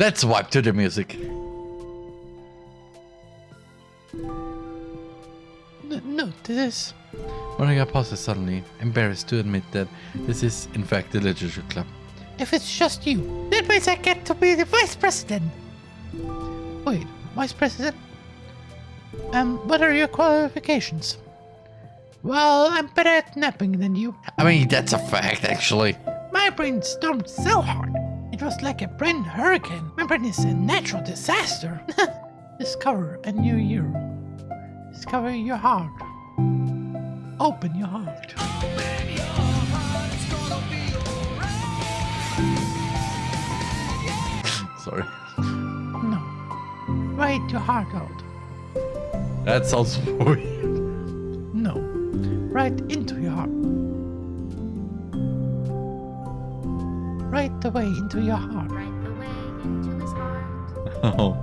Let's wipe to the music. No, this is... Monica pauses suddenly, embarrassed to admit that this is in fact the literature club. If it's just you, that means I get to be the vice president. Wait, vice president? Um, what are your qualifications? Well, I'm better at napping than you. I mean, that's a fact, actually. My brain stormed so hard. It was like a brain hurricane. My brain is a natural disaster. Discover a new year. Discover your heart. Open your heart. Sorry. No. Write your heart out. That sounds weird. No. Right into Right away into your heart. right the way into his heart. Oh.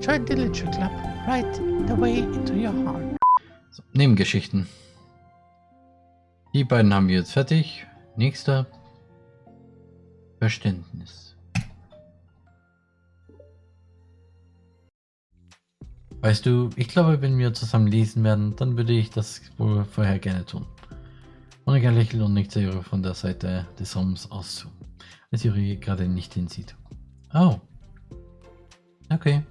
Join the literature club. Right the way into your heart. So, Nebengeschichten. Die beiden haben wir jetzt fertig. Nächster. Verständnis. Weißt du, ich glaube, wenn wir zusammen lesen werden, dann würde ich das wohl vorher gerne tun. Monika lächelt und nickt Sayuri von der Seite des Raums aus zu, als Yuri gerade nicht hinsieht. Oh. Okay.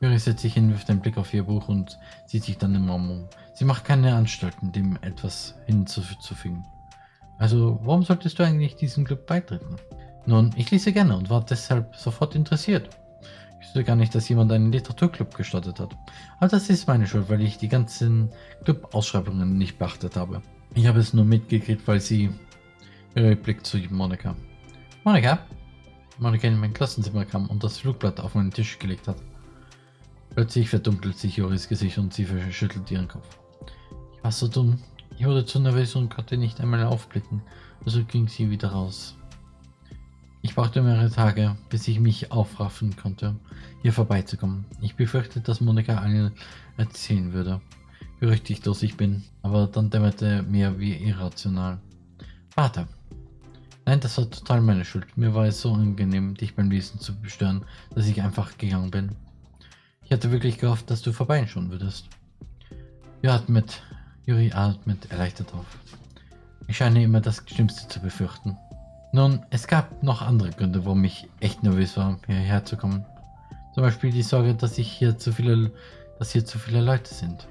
Yuri setzt sich hin, wirft einen Blick auf ihr Buch und sieht sich dann im Raum um. Sie macht keine Anstalten, dem etwas hinzuzufügen. Also, warum solltest du eigentlich diesem Club beitreten? Nun, ich lese gerne und war deshalb sofort interessiert. Ich wusste gar nicht, dass jemand einen Literaturclub gestartet hat. Aber das ist meine Schuld, weil ich die ganzen Club-Ausschreibungen nicht beachtet habe. Ich habe es nur mitgekriegt, weil sie... Ihre Blick zu Monika. Monika? Monika in mein Klassenzimmer kam und das Flugblatt auf meinen Tisch gelegt hat. Plötzlich verdunkelt sich Joris Gesicht und sie verschüttelt ihren Kopf. Ich war so dumm. Ich wurde zu nervös und konnte nicht einmal aufblicken. Also ging sie wieder raus. Ich brauchte mehrere Tage, bis ich mich aufraffen konnte, hier vorbeizukommen. Ich befürchte, dass Monika allen erzählen würde, wie rüchtiglos ich bin, aber dann dämmerte mir wie irrational. Warte. Nein, das war total meine Schuld. Mir war es so angenehm, dich beim Lesen zu bestören, dass ich einfach gegangen bin. Ich hatte wirklich gehofft, dass du vorbeischauen würdest. Juri atmet, Juri atmet erleichtert auf. Ich scheine immer das Schlimmste zu befürchten. Nun, es gab noch andere Gründe, warum ich echt nervös war, hierher zu kommen. Zum Beispiel die Sorge, dass ich hier zu viele, dass hier zu viele Leute sind.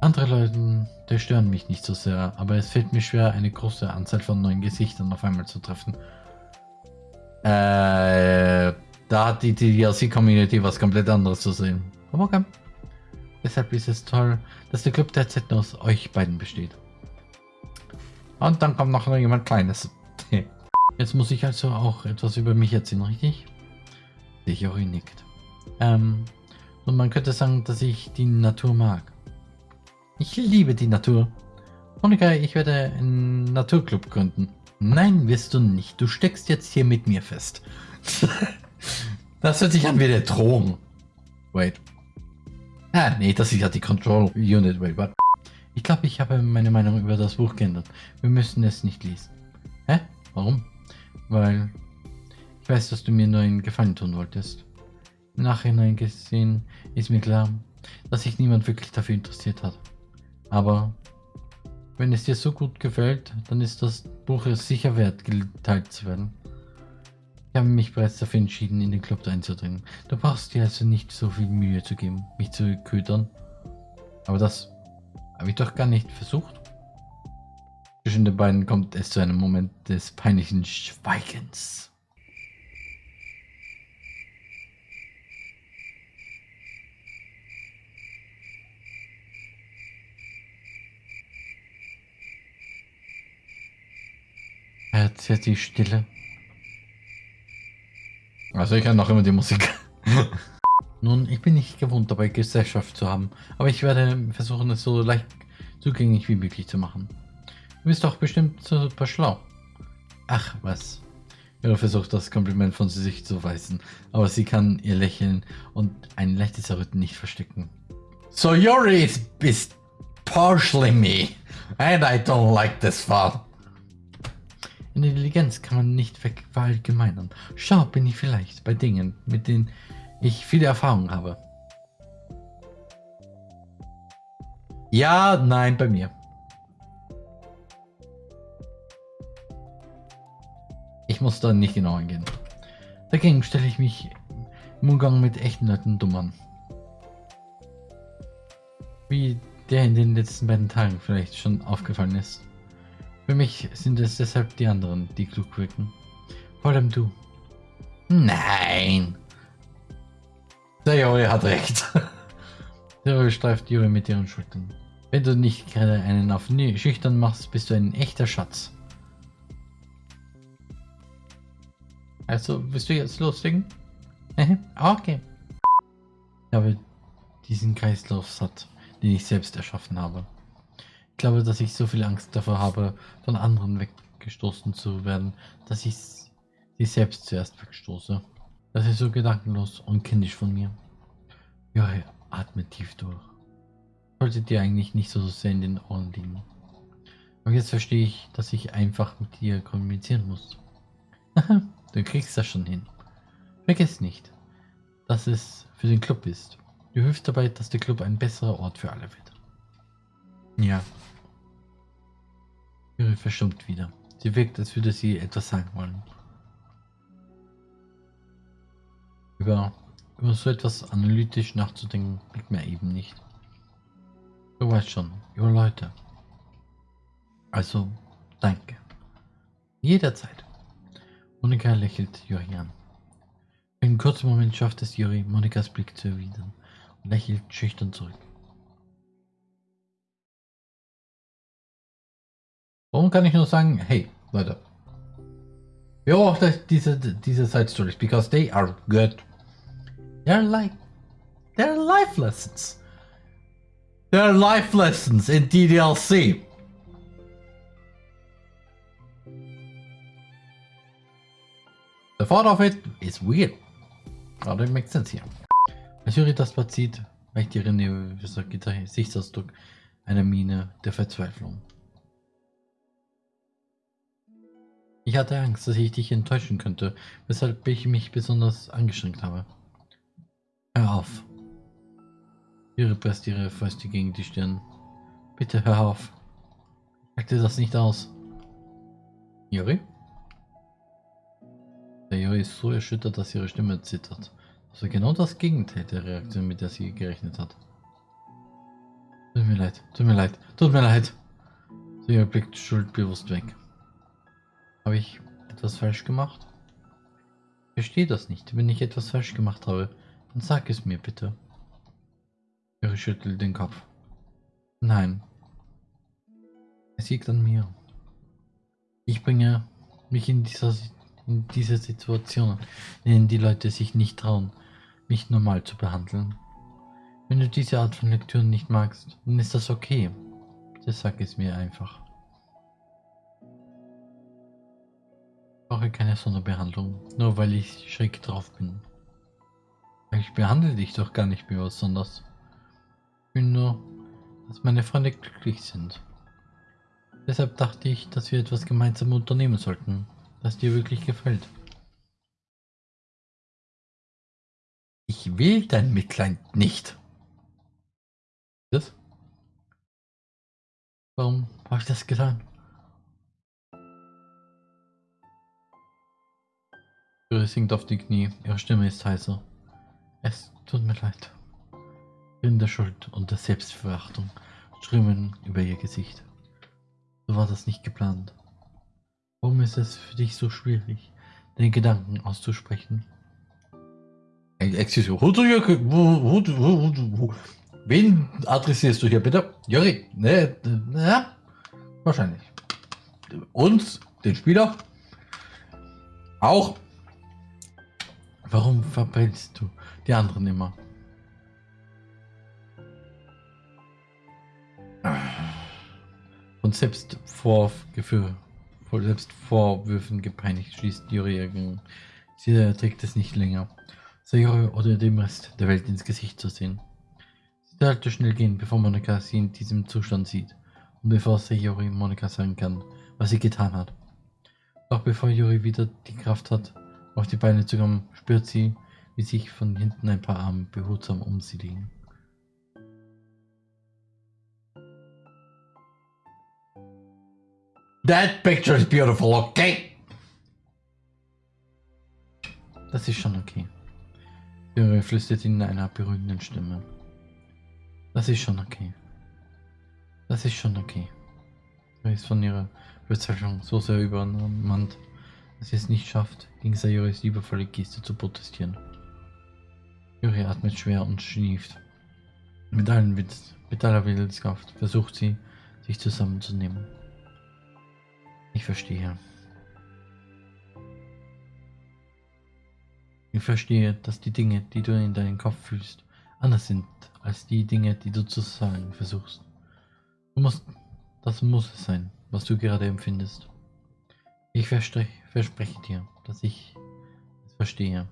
Andere Leute, die stören mich nicht so sehr, aber es fällt mir schwer, eine große Anzahl von neuen Gesichtern auf einmal zu treffen. Äh, da hat die DLC-Community was komplett anderes zu sehen. Aber okay. Deshalb ist es toll, dass der Club derzeit nur aus euch beiden besteht. Und dann kommt noch jemand Kleines. Jetzt muss ich also auch etwas über mich erzählen, richtig? Sichori nickt. Ähm, und man könnte sagen, dass ich die Natur mag. Ich liebe die Natur. Monika, ich werde einen Naturclub gründen. Nein, wirst du nicht. Du steckst jetzt hier mit mir fest. das hört sich an wie der Drohung. Wait. Ah, nee, das ist ja die Control Unit. Wait, what? Ich glaube, ich habe meine Meinung über das Buch geändert. Wir müssen es nicht lesen. Hä? Warum? Weil ich weiß, dass du mir nur einen Gefallen tun wolltest. Im Nachhinein gesehen ist mir klar, dass sich niemand wirklich dafür interessiert hat. Aber wenn es dir so gut gefällt, dann ist das Buch es sicher wert, geteilt zu werden. Ich habe mich bereits dafür entschieden, in den Club einzudringen. Du brauchst dir also nicht so viel Mühe zu geben, mich zu ködern. Aber das habe ich doch gar nicht versucht. Zwischen den beiden kommt es zu einem Moment des peinlichen Schweigens. Jetzt jetzt die Stille. Also ich kann noch immer die Musik. Nun, ich bin nicht gewohnt dabei Gesellschaft zu haben, aber ich werde versuchen es so leicht zugänglich wie möglich zu machen. Du bist doch bestimmt super schlau. Ach, was. Ihre versucht das Kompliment von sich zu weisen, aber sie kann ihr Lächeln und ein leichtes Erröten nicht verstecken. So Yuri is, is partially me, and I don't like this far. Intelligenz kann man nicht verallgemeinern. Schau, bin ich vielleicht bei Dingen, mit denen ich viele Erfahrung habe. Ja, nein, bei mir. Ich muss da nicht genau eingehen. Dagegen stelle ich mich im Umgang mit echten Leuten dumm an. Wie der in den letzten beiden Tagen vielleicht schon aufgefallen ist. Für mich sind es deshalb die anderen, die klug wirken. Vor allem du. Nein! Der Juri hat recht. Der Juri streift Juri mit ihren Schultern. Wenn du nicht gerade einen auf schüchtern machst, bist du ein echter Schatz. Also, willst du jetzt loslegen? okay. Ich habe diesen Kreislauf satt, den ich selbst erschaffen habe. Ich glaube, dass ich so viel Angst davor habe, von anderen weggestoßen zu werden, dass ich sie selbst zuerst wegstoße. Das ist so gedankenlos und kindisch von mir. Ja, atme tief durch. Sollte dir eigentlich nicht so sehr in den Ohren liegen. Und jetzt verstehe ich, dass ich einfach mit dir kommunizieren muss. du kriegst das schon hin. Vergiss nicht, dass es für den Club ist. Du hilfst dabei, dass der Club ein besserer Ort für alle wird. Ja. Yuri verstummt wieder. Sie wirkt, als würde sie etwas sagen wollen. Über, über so etwas analytisch nachzudenken, liegt mir eben nicht. Du weißt schon, über Leute. Also, danke. Jederzeit. Monika lächelt Juri an. Für einen kurzen Moment schafft es Juri, Monikas Blick zu erwidern und lächelt schüchtern zurück. Warum kann ich nur sagen, hey, Leute, beobachtet diese, diese Side Stories, because they are good. They're like, they're life lessons. They're life lessons in DDLC. The thought of it is weird. But it makes sense here. Als Yuri das Blatt sieht, weicht ihre nervöser Gesichtsausdruck einer Miene der Verzweiflung. Ich hatte Angst, dass ich dich enttäuschen könnte, weshalb ich mich besonders angestrengt habe. Hör auf. Ihre presst ihre Fäuste gegen die Stirn. Bitte hör auf. Sag dir das nicht aus. Juri? Der Juri ist so erschüttert, dass ihre Stimme zittert. Das war genau das Gegenteil der Reaktion, mit der sie gerechnet hat. Tut mir leid, tut mir leid, tut mir leid. Sie blickt schuldbewusst weg. Habe ich etwas falsch gemacht? Verstehe das nicht. Wenn ich etwas falsch gemacht habe, dann sag es mir bitte. Er schüttelt den Kopf. Nein. Es liegt an mir. Ich bringe mich in dieser, in diese Situation, in denen die Leute sich nicht trauen, mich normal zu behandeln. Wenn du diese Art von Lektüren nicht magst, dann ist das okay. Das sag es mir einfach. Brauche keine Sonderbehandlung, nur weil ich schräg drauf bin. Ich behandle dich doch gar nicht mehr besonders. Ich will nur, dass meine Freunde glücklich sind. Deshalb dachte ich, dass wir etwas gemeinsam unternehmen sollten, das dir wirklich gefällt. Ich will dein Mitleid nicht. Das? Warum habe ich das getan? Yuri sinkt auf die Knie, ihre Stimme ist heiser. Es tut mir leid. In der Schuld und der Selbstverachtung strömen über ihr Gesicht. So war das nicht geplant. Warum ist es für dich so schwierig, den Gedanken auszusprechen? Excuse me, wen adressierst du hier bitte? Juri, ne, ja, wahrscheinlich. Uns, den Spieler, auch. Warum verbrennst du die anderen immer? Und selbst vor Vorwürfen gepeinigt schließt Juri Sie erträgt es nicht länger, Sayori oder dem Rest der Welt ins Gesicht zu sehen. Sie sollte schnell gehen, bevor Monika sie in diesem Zustand sieht und bevor Sayori Monika sagen kann, was sie getan hat. Doch bevor Yuri wieder die Kraft hat, auf die Beine zu kommen, spürt sie, wie sich von hinten ein paar Arme behutsam um sie legen. That picture is beautiful, okay? Das ist schon okay. Yuri flüstert in einer beruhigenden Stimme. Das ist schon okay. Das ist schon okay. Er ist von ihrer Verzweiflung so sehr übermannt, dass sie es nicht schafft, gegen Sayoris liebevolle Geste zu protestieren. Yuri atmet schwer und schnieft. Mit, allen Witz, mit aller Willenskraft versucht sie, sich zusammenzunehmen. Ich verstehe. Ich verstehe, dass die Dinge, die du in deinem Kopf fühlst, anders sind als die Dinge, die du zu sagen versuchst. Du musst, das muss es sein, was du gerade empfindest. Ich verspreche, verspreche dir, dass ich es verstehe.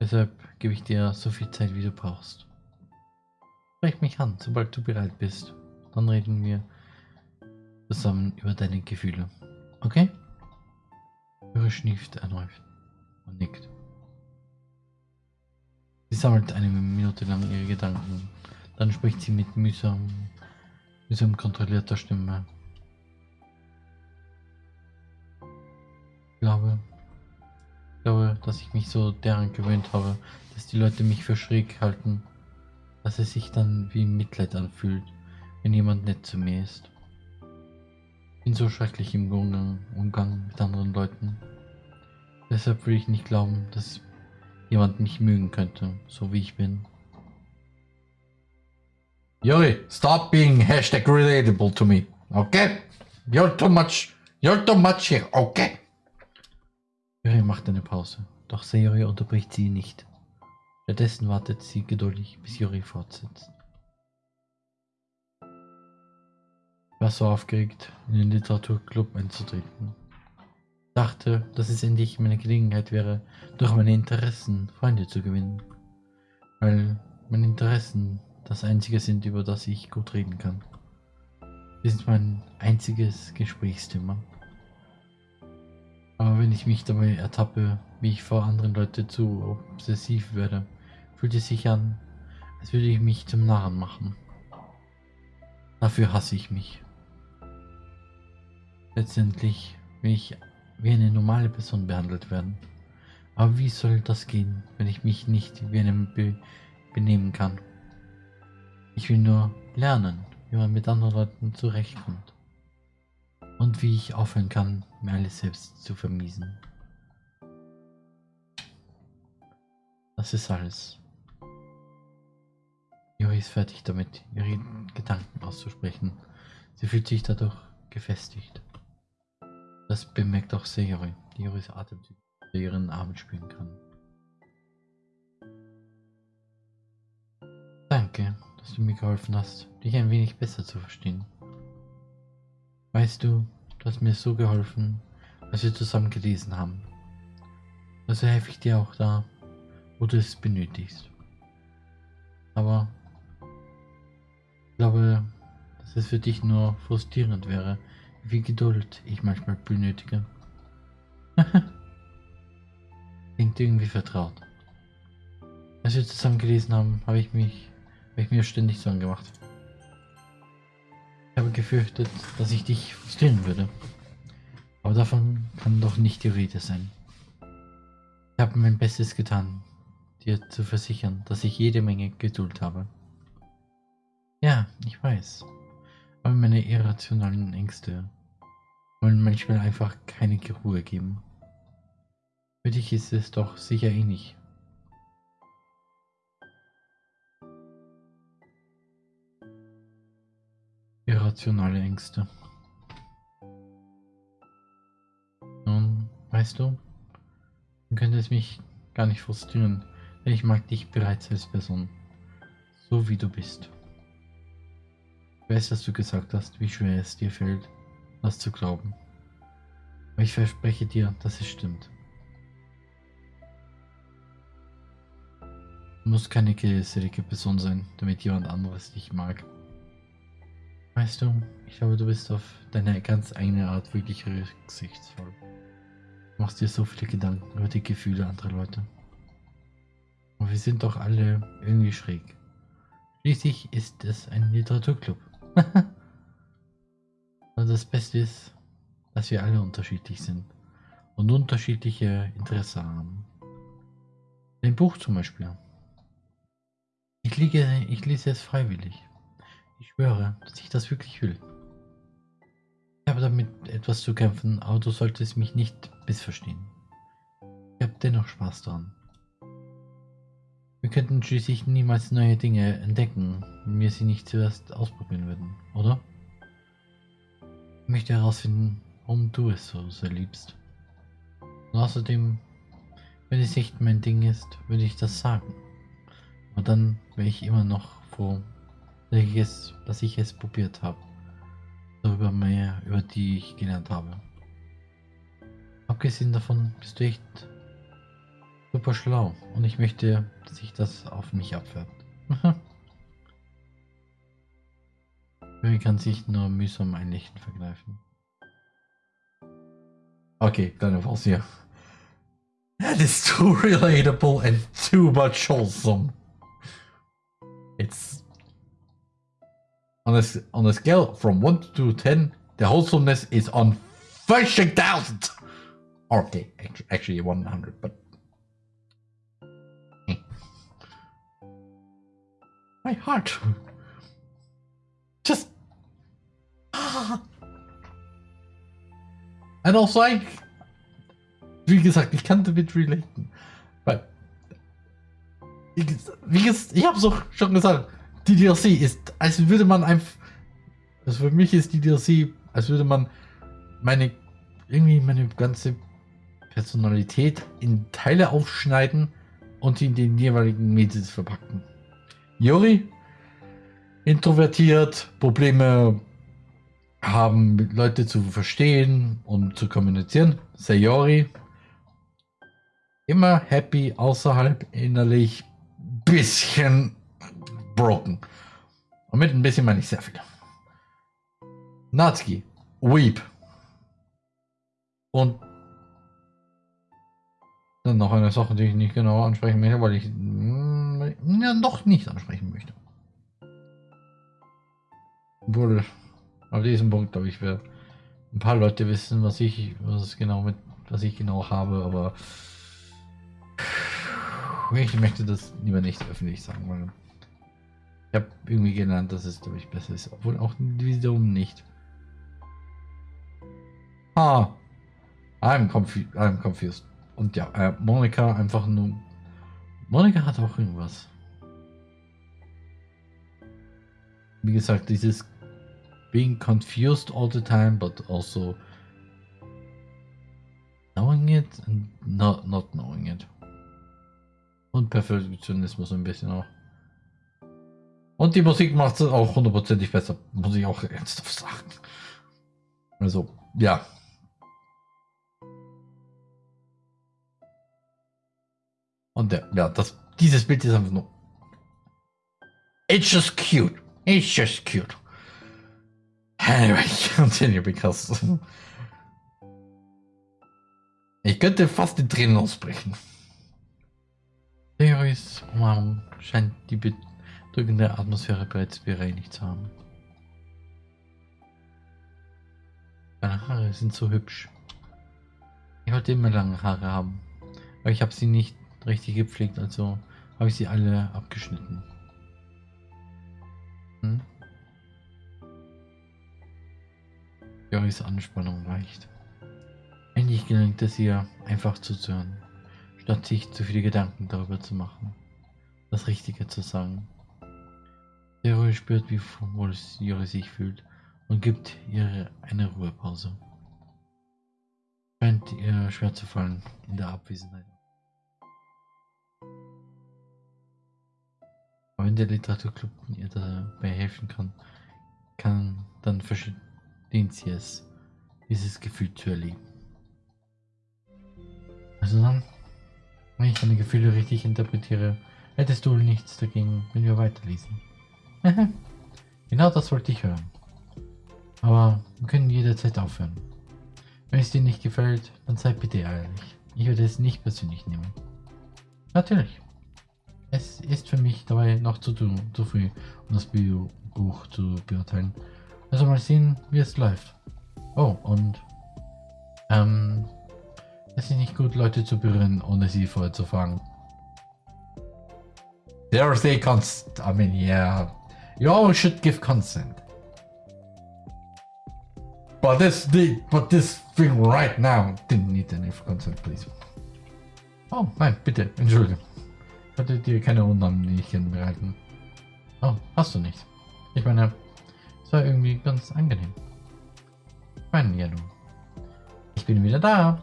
Deshalb gebe ich dir so viel Zeit, wie du brauchst. Sprech mich an, sobald du bereit bist. Dann reden wir zusammen über deine Gefühle. Okay? Höre schnieft erneut und nickt. Sie sammelt eine Minute lang ihre Gedanken. Dann spricht sie mit mühsam, mühsam kontrollierter Stimme. Glaube, ich glaube, dass ich mich so daran gewöhnt habe, dass die Leute mich für schräg halten, dass es sich dann wie Mitleid anfühlt, wenn jemand nett zu mir ist. Ich bin so schrecklich im Umgang, Umgang mit anderen Leuten. Deshalb will ich nicht glauben, dass jemand mich mögen könnte, so wie ich bin. Yuri, stop being hashtag relatable to me, okay? You're too much, you're too much here, okay? Yuri macht eine Pause, doch Sayori unterbricht sie nicht. Stattdessen wartet sie geduldig, bis Yuri fortsetzt. Ich war so aufgeregt, in den Literaturclub einzutreten. Ich dachte, dass es endlich meine Gelegenheit wäre, durch meine Interessen Freunde zu gewinnen. Weil meine Interessen das einzige sind, über das ich gut reden kann. Sie sind mein einziges Gesprächsthema. Aber wenn ich mich dabei ertappe, wie ich vor anderen Leuten zu obsessiv werde, fühlt es sich an, als würde ich mich zum Narren machen. Dafür hasse ich mich. Letztendlich will ich wie eine normale Person behandelt werden. Aber wie soll das gehen, wenn ich mich nicht wie einem be benehmen kann? Ich will nur lernen, wie man mit anderen Leuten zurechtkommt. Und wie ich aufhören kann, mir alles selbst zu vermiesen. Das ist alles. Juri ist fertig damit, ihre Gedanken auszusprechen. Sie fühlt sich dadurch gefestigt. Das bemerkt auch Sayori, die Juris Atemzüge unter ihren Armen spüren kann. Danke, dass du mir geholfen hast, dich ein wenig besser zu verstehen. Weißt du, du hast mir so geholfen, als wir zusammen gelesen haben. Also helfe ich dir auch da, wo du es benötigst. Aber ich glaube, dass es für dich nur frustrierend wäre, wie Geduld ich manchmal benötige. Klingt irgendwie vertraut. Als wir zusammen gelesen haben, habe ich mich, habe ich mir ständig Sorgen gemacht. Ich habe gefürchtet, dass ich dich frustrieren würde. Aber davon kann doch nicht die Rede sein. Ich habe mein Bestes getan, dir zu versichern, dass ich jede Menge Geduld habe. Ja, ich weiß. Aber meine irrationalen Ängste wollen manchmal einfach keine Ruhe geben. Für dich ist es doch sicher ähnlich. Irrationale Ängste. Nun, weißt du, dann könnte es mich gar nicht frustrieren, denn ich mag dich bereits als Person, so wie du bist. Ich weiß, dass du gesagt hast, wie schwer es dir fällt, das zu glauben. Aber ich verspreche dir, dass es stimmt. Du musst keine gesellige Person sein, damit jemand anderes dich mag. Weißt du, ich glaube, du bist auf deine ganz eigene Art wirklich rücksichtsvoll. Du machst dir so viele Gedanken über die Gefühle anderer Leute. Und wir sind doch alle irgendwie schräg. Schließlich ist es ein Literaturclub. Und das Beste ist, dass wir alle unterschiedlich sind und unterschiedliche Interessen haben. Ein Buch zum Beispiel. Ich, liege, ich lese es freiwillig. Ich schwöre, dass ich das wirklich will. Ich habe damit etwas zu kämpfen, aber du solltest mich nicht missverstehen. Ich habe dennoch Spaß daran. Wir könnten schließlich niemals neue Dinge entdecken, wenn wir sie nicht zuerst ausprobieren würden, oder? Ich möchte herausfinden, warum du es so sehr liebst. Und außerdem, wenn es nicht mein Ding ist, würde ich das sagen. Aber dann wäre ich immer noch froh, dass ich es, dass ich es probiert habe. Darüber mehr, über die ich gelernt habe. Abgesehen davon bist du echt super schlau und ich möchte, dass sich das auf mich abfärbt. Harry kann sich nur mühsam ein Lächeln vergreifen. Okay, kleine Pause hier. That is too relatable and too much wholesome. It's on a on a scale from one to ten, the wholesomeness is on thousand. Okay, actually, actually one hundred, but Eh. my heart just. And also, I, wie gesagt, ich kann damit relaten. Weil, wie ges- ich habe auch schon gesagt, die DLC ist, als würde man einfach, also für mich ist die DLC, als würde man meine, irgendwie meine ganze Personalität in Teile aufschneiden und in den jeweiligen Medien verpacken. Yuri, introvertiert, Probleme haben, mit Leute zu verstehen und zu kommunizieren. Sayori, immer happy, außerhalb innerlich bisschen broken. Und mit ein bisschen meine ich sehr viel. Natsuki, weep. Und dann noch eine Sache, die ich nicht genau ansprechen möchte, weil ich mm, ja, noch nicht ansprechen möchte. Obwohl, auf diesem Punkt, glaube ich, wir ein paar Leute wissen, was ich, was genau mit, was ich genau habe, aber ich möchte das lieber nicht öffentlich sagen, weil ich habe irgendwie gelernt, dass es, glaube ich, besser ist, obwohl auch wiederum nicht. Ah, I'm, confu I'm confused. Und ja, äh, Monika einfach nur. Monika hat auch irgendwas. Wie gesagt, dieses being confused all the time, but also knowing it and not, not knowing it. Und Perfektionismus ein bisschen auch. Und die Musik macht es auch hundertprozentig besser, muss ich auch ernsthaft sagen. Also, ja. Und der, ja, das, dieses Bild ist einfach nur. It's just cute. It's just cute. Anyway, continue because. Ich könnte fast in Tränen ausbrechen. Theories Umarmung scheint die bedrückende Atmosphäre bereits bereinigt zu haben. Deine Haare sind so hübsch. Ich wollte immer lange Haare haben, aber ich habe sie nicht richtig gepflegt, also habe ich sie alle abgeschnitten. Hm? Joris Anspannung weicht. Endlich gelingt es ihr, einfach zuzuhören, statt sich zu viele Gedanken darüber zu machen, das Richtige zu sagen. Leroy spürt, wie wohl Jori sich fühlt und gibt ihr eine Ruhepause. Scheint ihr schwer zu fallen in der Abwesenheit. Aber wenn der Literaturclub ihr dabei helfen kann, kann dann verstehen sie es, dieses Gefühl zu erleben. Also dann, wenn ich deine Gefühle richtig interpretiere, hättest du nichts dagegen, wenn wir weiterlesen. Genau das wollte ich hören. Aber wir können jederzeit aufhören. Wenn es dir nicht gefällt, dann sei bitte ehrlich. Ich werde es nicht persönlich nehmen. Natürlich. Es ist für mich dabei noch zu, zu, früh, um das Buch zu beurteilen. Also mal sehen, wie es läuft. Oh, und ähm, es ist nicht gut, Leute zu berühren, ohne sie vorher zu fragen. There's a consent. I mean, yeah, you always should give consent. But this, the, but this thing right now didn't need any consent, please. Oh, nein, bitte, entschuldige. Ich hatte dir keine Unannehmlichkeiten bereiten. Oh, hast du nicht. Ich meine, es war irgendwie ganz angenehm. Ich meine, ja, du. Ich bin wieder da.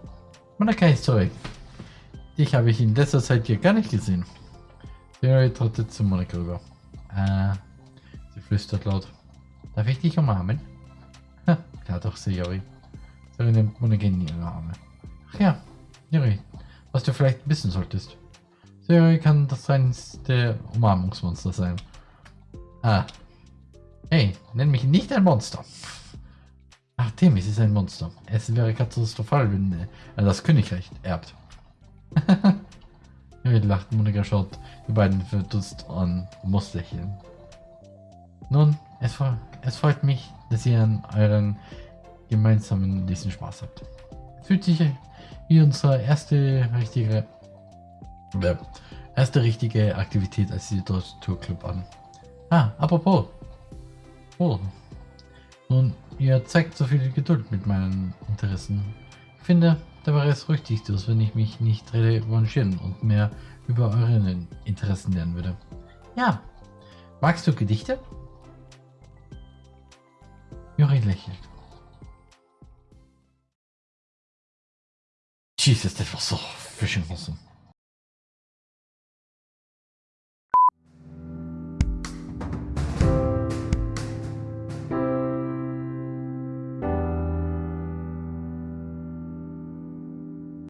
Monika ist zurück. Dich habe ich in letzter Zeit hier gar nicht gesehen. Jerry trottet zu Monika rüber. Äh, flüstert laut. Darf ich dich umarmen? Ha, klar doch, Sayori. Sayori nimmt Monika in ihre Arme. Ach ja, Yuri, was du vielleicht wissen solltest. Sayori kann das reinste Umarmungsmonster sein. Ah. Hey, nenn mich nicht ein Monster. Ach, Themis ist ein Monster. Es wäre katastrophal, wenn äh, er das Königreich erbt. Yuri lacht, Monika schaut die beiden verdutzt an und muss lächeln. Nun, es, es freut mich, dass ihr an euren gemeinsamen diesen Spaß habt. Es fühlt sich wie unsere erste richtige äh, erste richtige Aktivität als Tour Club an. Ah, apropos. Oh. Nun, ihr zeigt so viel Geduld mit meinen Interessen. Ich finde, da wäre es rücksichtslos, wenn ich mich nicht revanchieren und mehr über eure Interessen lernen würde. Ja. Magst du Gedichte? Juri lächelt. Jesus, das war so freaking awesome.